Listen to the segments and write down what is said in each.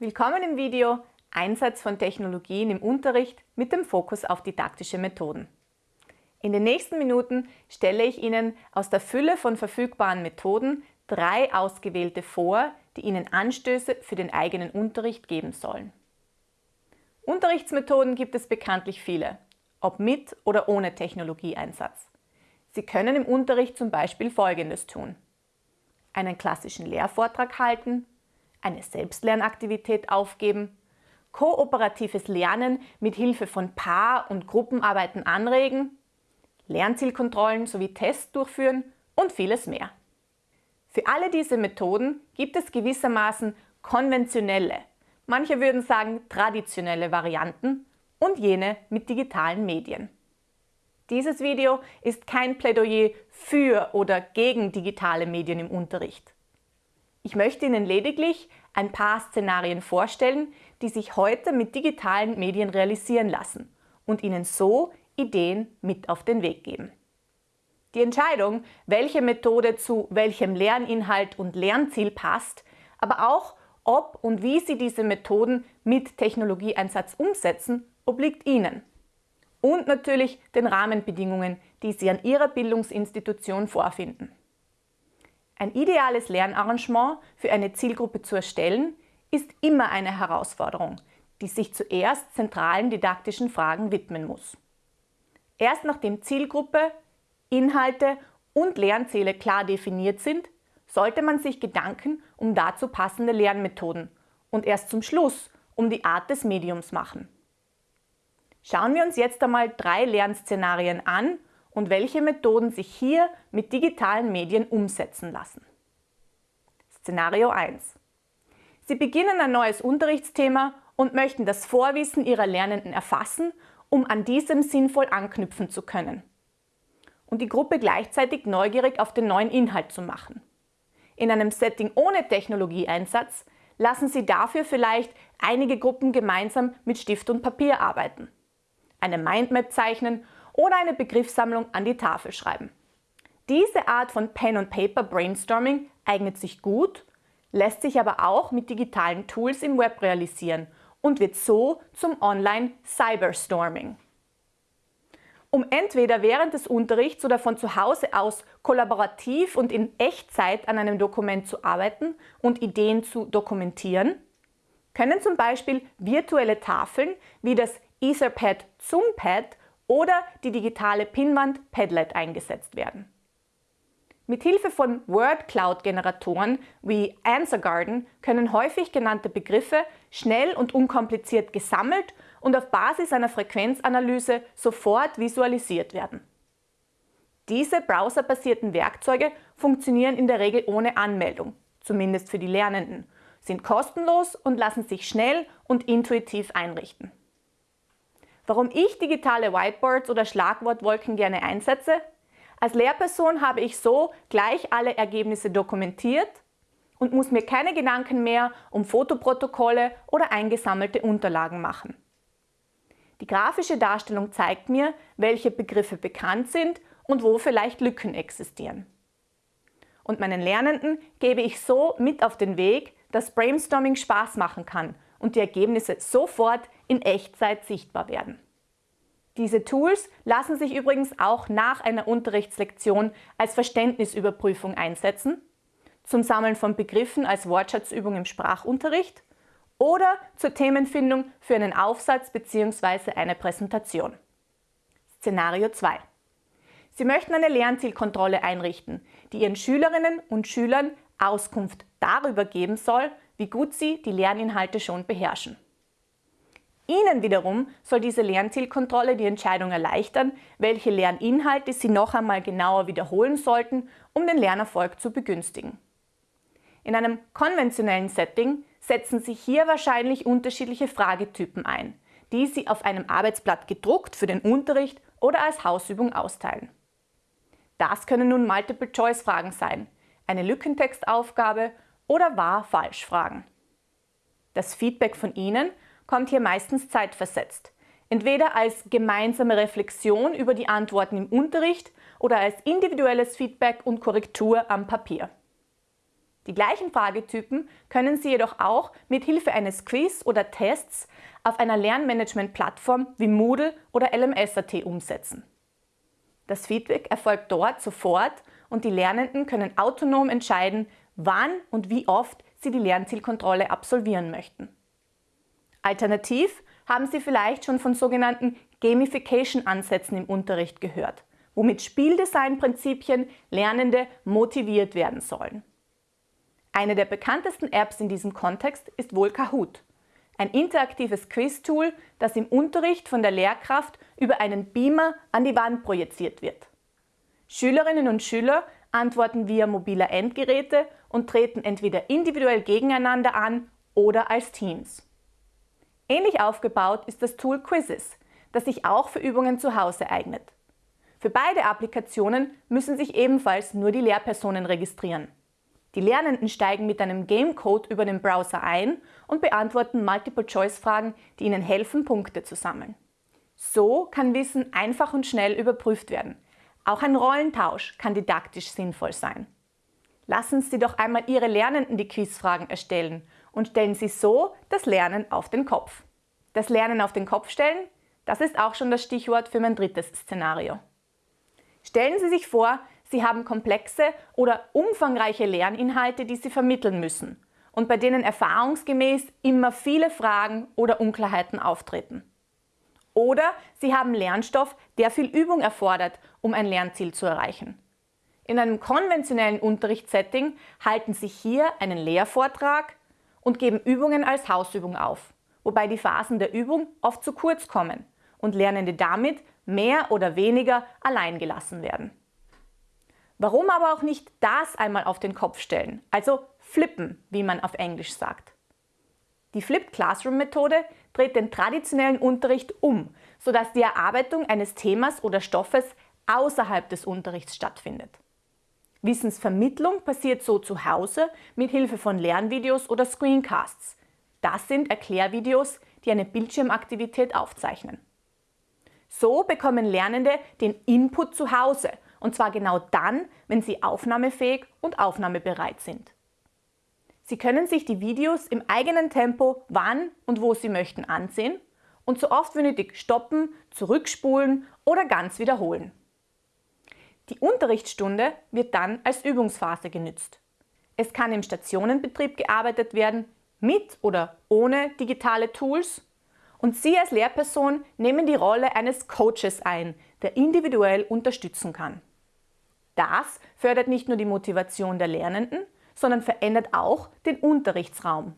Willkommen im Video Einsatz von Technologien im Unterricht mit dem Fokus auf didaktische Methoden. In den nächsten Minuten stelle ich Ihnen aus der Fülle von verfügbaren Methoden drei ausgewählte vor, die Ihnen Anstöße für den eigenen Unterricht geben sollen. Unterrichtsmethoden gibt es bekanntlich viele, ob mit oder ohne Technologieeinsatz. Sie können im Unterricht zum Beispiel Folgendes tun. Einen klassischen Lehrvortrag halten, eine Selbstlernaktivität aufgeben, kooperatives Lernen mit Hilfe von Paar- und Gruppenarbeiten anregen, Lernzielkontrollen sowie Tests durchführen und vieles mehr. Für alle diese Methoden gibt es gewissermaßen konventionelle, manche würden sagen traditionelle Varianten und jene mit digitalen Medien. Dieses Video ist kein Plädoyer für oder gegen digitale Medien im Unterricht. Ich möchte Ihnen lediglich ein paar Szenarien vorstellen, die sich heute mit digitalen Medien realisieren lassen und Ihnen so Ideen mit auf den Weg geben. Die Entscheidung, welche Methode zu welchem Lerninhalt und Lernziel passt, aber auch ob und wie Sie diese Methoden mit Technologieeinsatz umsetzen, obliegt Ihnen. Und natürlich den Rahmenbedingungen, die Sie an Ihrer Bildungsinstitution vorfinden. Ein ideales Lernarrangement für eine Zielgruppe zu erstellen, ist immer eine Herausforderung, die sich zuerst zentralen didaktischen Fragen widmen muss. Erst nachdem Zielgruppe, Inhalte und Lernziele klar definiert sind, sollte man sich Gedanken um dazu passende Lernmethoden und erst zum Schluss um die Art des Mediums machen. Schauen wir uns jetzt einmal drei Lernszenarien an und welche Methoden sich hier mit digitalen Medien umsetzen lassen. Szenario 1. Sie beginnen ein neues Unterrichtsthema und möchten das Vorwissen Ihrer Lernenden erfassen, um an diesem sinnvoll anknüpfen zu können. Und die Gruppe gleichzeitig neugierig auf den neuen Inhalt zu machen. In einem Setting ohne Technologieeinsatz lassen Sie dafür vielleicht einige Gruppen gemeinsam mit Stift und Papier arbeiten, eine Mindmap zeichnen oder eine Begriffssammlung an die Tafel schreiben. Diese Art von Pen-and-Paper-Brainstorming eignet sich gut, lässt sich aber auch mit digitalen Tools im Web realisieren und wird so zum Online-Cyberstorming. Um entweder während des Unterrichts oder von zu Hause aus kollaborativ und in Echtzeit an einem Dokument zu arbeiten und Ideen zu dokumentieren, können zum Beispiel virtuelle Tafeln wie das Etherpad Zoompad oder die digitale Pinwand Padlet eingesetzt werden. Mit Hilfe von Word Cloud Generatoren wie AnswerGarden können häufig genannte Begriffe schnell und unkompliziert gesammelt und auf Basis einer Frequenzanalyse sofort visualisiert werden. Diese browserbasierten Werkzeuge funktionieren in der Regel ohne Anmeldung, zumindest für die Lernenden, sind kostenlos und lassen sich schnell und intuitiv einrichten. Warum ich digitale Whiteboards oder Schlagwortwolken gerne einsetze? Als Lehrperson habe ich so gleich alle Ergebnisse dokumentiert und muss mir keine Gedanken mehr um Fotoprotokolle oder eingesammelte Unterlagen machen. Die grafische Darstellung zeigt mir, welche Begriffe bekannt sind und wo vielleicht Lücken existieren. Und meinen Lernenden gebe ich so mit auf den Weg, dass Brainstorming Spaß machen kann und die Ergebnisse sofort in Echtzeit sichtbar werden. Diese Tools lassen sich übrigens auch nach einer Unterrichtslektion als Verständnisüberprüfung einsetzen, zum Sammeln von Begriffen als Wortschatzübung im Sprachunterricht oder zur Themenfindung für einen Aufsatz bzw. eine Präsentation. Szenario 2. Sie möchten eine Lernzielkontrolle einrichten, die Ihren Schülerinnen und Schülern Auskunft darüber geben soll, wie gut sie die Lerninhalte schon beherrschen. Ihnen wiederum soll diese Lernzielkontrolle die Entscheidung erleichtern, welche Lerninhalte Sie noch einmal genauer wiederholen sollten, um den Lernerfolg zu begünstigen. In einem konventionellen Setting setzen Sie hier wahrscheinlich unterschiedliche Fragetypen ein, die Sie auf einem Arbeitsblatt gedruckt für den Unterricht oder als Hausübung austeilen. Das können nun Multiple-Choice-Fragen sein, eine Lückentextaufgabe oder Wahr-Falsch-Fragen. Das Feedback von Ihnen kommt hier meistens zeitversetzt. Entweder als gemeinsame Reflexion über die Antworten im Unterricht oder als individuelles Feedback und Korrektur am Papier. Die gleichen Fragetypen können Sie jedoch auch mit Hilfe eines Quiz oder Tests auf einer Lernmanagement-Plattform wie Moodle oder LMS.at umsetzen. Das Feedback erfolgt dort sofort und die Lernenden können autonom entscheiden, wann und wie oft sie die Lernzielkontrolle absolvieren möchten. Alternativ haben Sie vielleicht schon von sogenannten Gamification-Ansätzen im Unterricht gehört, womit Spieldesign-Prinzipien Lernende motiviert werden sollen. Eine der bekanntesten Apps in diesem Kontext ist wohl Kahoot, ein interaktives Quiz-Tool, das im Unterricht von der Lehrkraft über einen Beamer an die Wand projiziert wird. Schülerinnen und Schüler antworten via mobiler Endgeräte und treten entweder individuell gegeneinander an oder als Teams. Ähnlich aufgebaut ist das Tool Quizzes, das sich auch für Übungen zu Hause eignet. Für beide Applikationen müssen sich ebenfalls nur die Lehrpersonen registrieren. Die Lernenden steigen mit einem Gamecode über den Browser ein und beantworten Multiple-Choice-Fragen, die ihnen helfen, Punkte zu sammeln. So kann Wissen einfach und schnell überprüft werden. Auch ein Rollentausch kann didaktisch sinnvoll sein. Lassen Sie doch einmal Ihre Lernenden die Quizfragen erstellen und stellen Sie so das Lernen auf den Kopf. Das Lernen auf den Kopf stellen, das ist auch schon das Stichwort für mein drittes Szenario. Stellen Sie sich vor, Sie haben komplexe oder umfangreiche Lerninhalte, die Sie vermitteln müssen und bei denen erfahrungsgemäß immer viele Fragen oder Unklarheiten auftreten. Oder Sie haben Lernstoff, der viel Übung erfordert, um ein Lernziel zu erreichen. In einem konventionellen Unterrichtssetting halten Sie hier einen Lehrvortrag und geben Übungen als Hausübung auf, wobei die Phasen der Übung oft zu kurz kommen und Lernende damit mehr oder weniger allein gelassen werden. Warum aber auch nicht das einmal auf den Kopf stellen, also flippen, wie man auf Englisch sagt. Die Flipped Classroom Methode dreht den traditionellen Unterricht um, sodass die Erarbeitung eines Themas oder Stoffes außerhalb des Unterrichts stattfindet. Wissensvermittlung passiert so zu Hause mit Hilfe von Lernvideos oder Screencasts. Das sind Erklärvideos, die eine Bildschirmaktivität aufzeichnen. So bekommen Lernende den Input zu Hause und zwar genau dann, wenn sie aufnahmefähig und aufnahmebereit sind. Sie können sich die Videos im eigenen Tempo wann und wo Sie möchten ansehen und so oft wie nötig stoppen, zurückspulen oder ganz wiederholen. Die Unterrichtsstunde wird dann als Übungsphase genützt. Es kann im Stationenbetrieb gearbeitet werden, mit oder ohne digitale Tools und Sie als Lehrperson nehmen die Rolle eines Coaches ein, der individuell unterstützen kann. Das fördert nicht nur die Motivation der Lernenden, sondern verändert auch den Unterrichtsraum.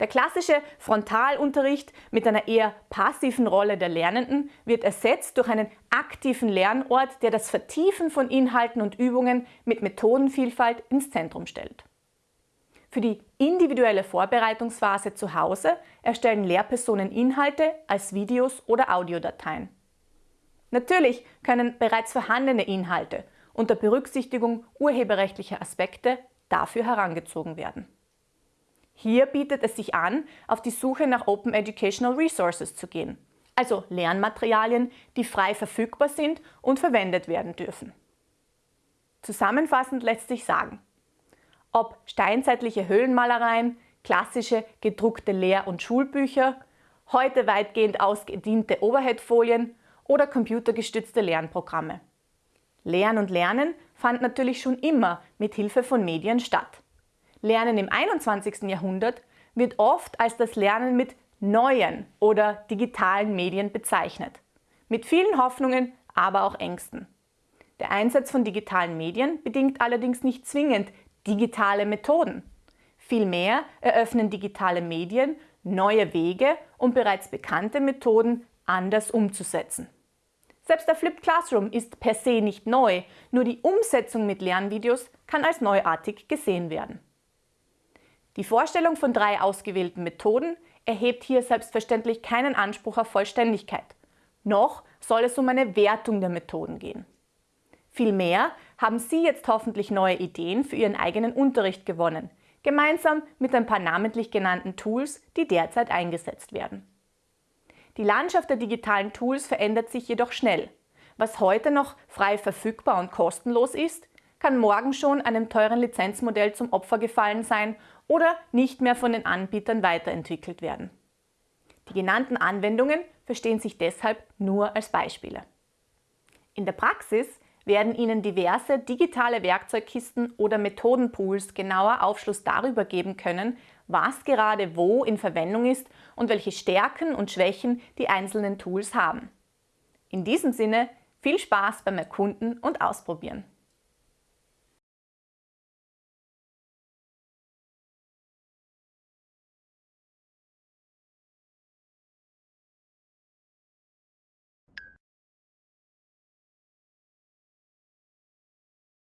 Der klassische Frontalunterricht mit einer eher passiven Rolle der Lernenden wird ersetzt durch einen aktiven Lernort, der das Vertiefen von Inhalten und Übungen mit Methodenvielfalt ins Zentrum stellt. Für die individuelle Vorbereitungsphase zu Hause erstellen Lehrpersonen Inhalte als Videos oder Audiodateien. Natürlich können bereits vorhandene Inhalte unter Berücksichtigung urheberrechtlicher Aspekte dafür herangezogen werden. Hier bietet es sich an, auf die Suche nach Open Educational Resources zu gehen, also Lernmaterialien, die frei verfügbar sind und verwendet werden dürfen. Zusammenfassend lässt sich sagen, ob steinzeitliche Höhlenmalereien, klassische gedruckte Lehr- und Schulbücher, heute weitgehend ausgediente Overheadfolien oder computergestützte Lernprogramme. Lernen und Lernen fand natürlich schon immer mit Hilfe von Medien statt. Lernen im 21. Jahrhundert wird oft als das Lernen mit neuen oder digitalen Medien bezeichnet. Mit vielen Hoffnungen, aber auch Ängsten. Der Einsatz von digitalen Medien bedingt allerdings nicht zwingend digitale Methoden. Vielmehr eröffnen digitale Medien neue Wege, um bereits bekannte Methoden anders umzusetzen. Selbst der Flipped Classroom ist per se nicht neu, nur die Umsetzung mit Lernvideos kann als neuartig gesehen werden. Die Vorstellung von drei ausgewählten Methoden erhebt hier selbstverständlich keinen Anspruch auf Vollständigkeit. Noch soll es um eine Wertung der Methoden gehen. Vielmehr haben Sie jetzt hoffentlich neue Ideen für Ihren eigenen Unterricht gewonnen, gemeinsam mit ein paar namentlich genannten Tools, die derzeit eingesetzt werden. Die Landschaft der digitalen Tools verändert sich jedoch schnell. Was heute noch frei verfügbar und kostenlos ist, kann morgen schon einem teuren Lizenzmodell zum Opfer gefallen sein oder nicht mehr von den Anbietern weiterentwickelt werden. Die genannten Anwendungen verstehen sich deshalb nur als Beispiele. In der Praxis werden Ihnen diverse digitale Werkzeugkisten oder Methodenpools genauer Aufschluss darüber geben können, was gerade wo in Verwendung ist und welche Stärken und Schwächen die einzelnen Tools haben. In diesem Sinne viel Spaß beim Erkunden und Ausprobieren.